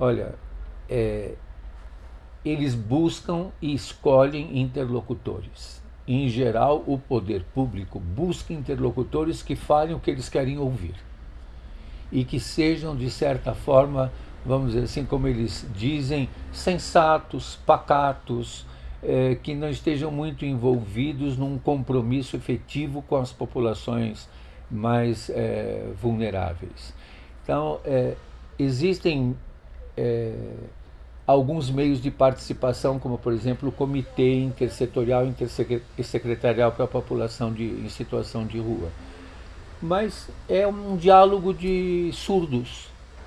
Olha, é, eles buscam e escolhem interlocutores. Em geral, o poder público busca interlocutores que falem o que eles querem ouvir e que sejam, de certa forma, vamos dizer assim, como eles dizem, sensatos, pacatos, é, que não estejam muito envolvidos num compromisso efetivo com as populações mais é, vulneráveis. Então, é, existem é, alguns meios de participação, como por exemplo o Comitê Intersetorial e Secretarial para a População de, em Situação de Rua. Mas é um diálogo de surdos,